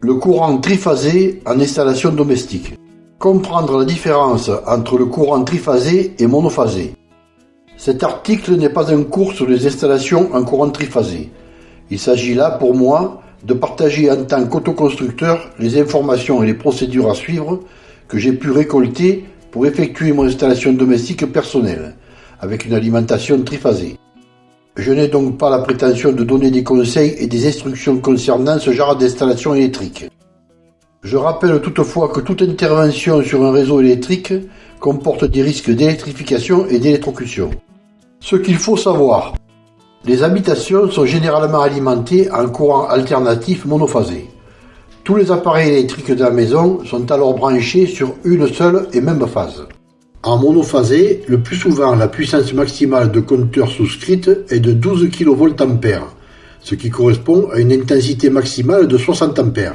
Le courant triphasé en installation domestique. Comprendre la différence entre le courant triphasé et monophasé. Cet article n'est pas un cours sur les installations en courant triphasé. Il s'agit là, pour moi, de partager en tant qu'autoconstructeur les informations et les procédures à suivre que j'ai pu récolter pour effectuer mon installation domestique personnelle, avec une alimentation triphasée. Je n'ai donc pas la prétention de donner des conseils et des instructions concernant ce genre d'installation électrique. Je rappelle toutefois que toute intervention sur un réseau électrique comporte des risques d'électrification et d'électrocution. Ce qu'il faut savoir. Les habitations sont généralement alimentées en courant alternatif monophasé. Tous les appareils électriques de la maison sont alors branchés sur une seule et même phase. En monophasé, le plus souvent la puissance maximale de compteur souscrite est de 12 kVA, ce qui correspond à une intensité maximale de 60 A.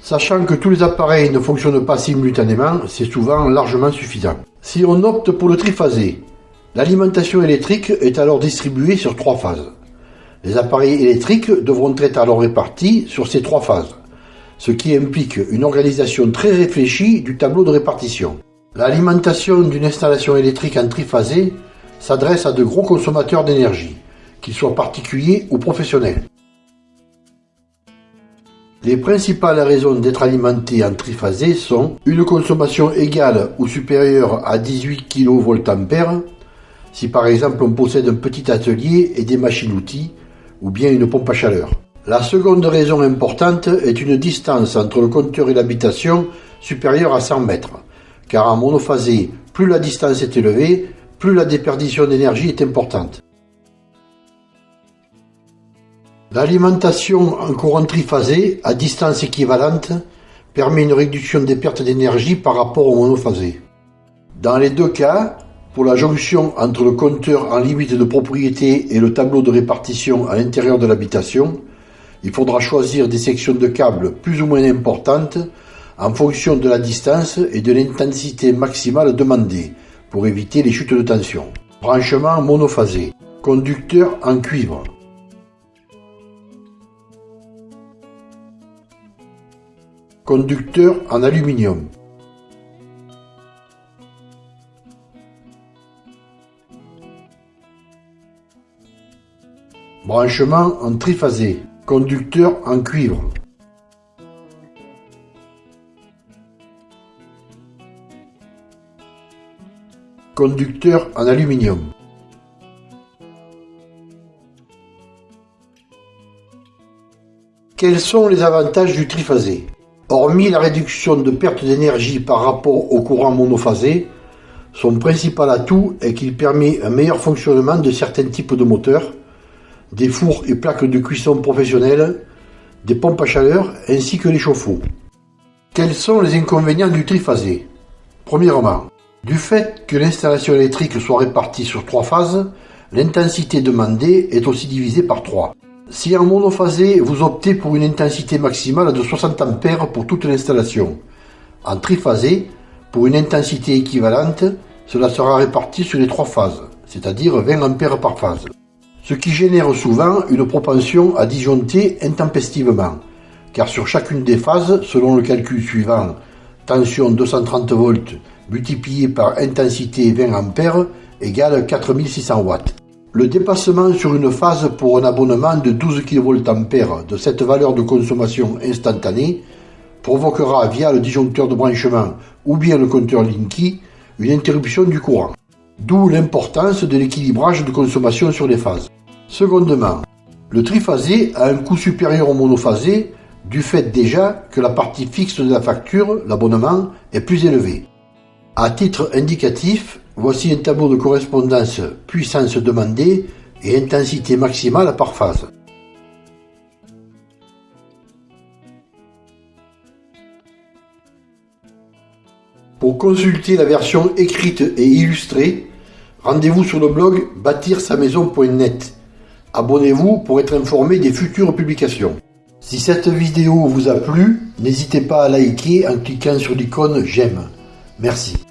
Sachant que tous les appareils ne fonctionnent pas simultanément, c'est souvent largement suffisant. Si on opte pour le triphasé, l'alimentation électrique est alors distribuée sur trois phases. Les appareils électriques devront être alors répartis sur ces trois phases ce qui implique une organisation très réfléchie du tableau de répartition. L'alimentation d'une installation électrique en triphasé s'adresse à de gros consommateurs d'énergie, qu'ils soient particuliers ou professionnels. Les principales raisons d'être alimenté en triphasé sont une consommation égale ou supérieure à 18 kVA, si par exemple on possède un petit atelier et des machines-outils, ou bien une pompe à chaleur. La seconde raison importante est une distance entre le compteur et l'habitation supérieure à 100 mètres, car en monophasé, plus la distance est élevée, plus la déperdition d'énergie est importante. L'alimentation en courant triphasé à distance équivalente permet une réduction des pertes d'énergie par rapport au monophasé. Dans les deux cas, pour la jonction entre le compteur en limite de propriété et le tableau de répartition à l'intérieur de l'habitation, il faudra choisir des sections de câbles plus ou moins importantes en fonction de la distance et de l'intensité maximale demandée pour éviter les chutes de tension. Branchement monophasé. Conducteur en cuivre. Conducteur en aluminium. Branchement en triphasé. Conducteur en cuivre. Conducteur en aluminium. Quels sont les avantages du triphasé? Hormis la réduction de perte d'énergie par rapport au courant monophasé, son principal atout est qu'il permet un meilleur fonctionnement de certains types de moteurs, des fours et plaques de cuisson professionnelles, des pompes à chaleur ainsi que les chauffe-eau. Quels sont les inconvénients du triphasé? Premièrement, du fait que l'installation électrique soit répartie sur trois phases, l'intensité demandée est aussi divisée par trois. Si en monophasé, vous optez pour une intensité maximale de 60 A pour toute l'installation, en triphasé, pour une intensité équivalente, cela sera réparti sur les trois phases, c'est-à-dire 20 A par phase ce qui génère souvent une propension à disjoncter intempestivement, car sur chacune des phases, selon le calcul suivant, tension 230 volts multiplié par intensité 20 A égale 4600 watts. Le dépassement sur une phase pour un abonnement de 12 kVA de cette valeur de consommation instantanée provoquera via le disjoncteur de branchement ou bien le compteur Linky une interruption du courant. D'où l'importance de l'équilibrage de consommation sur les phases. Secondement, le triphasé a un coût supérieur au monophasé du fait déjà que la partie fixe de la facture, l'abonnement, est plus élevée. À titre indicatif, voici un tableau de correspondance puissance demandée et intensité maximale par phase. Pour consulter la version écrite et illustrée, rendez-vous sur le blog bâtir-sa-maison.net. Abonnez-vous pour être informé des futures publications. Si cette vidéo vous a plu, n'hésitez pas à liker en cliquant sur l'icône j'aime. Merci.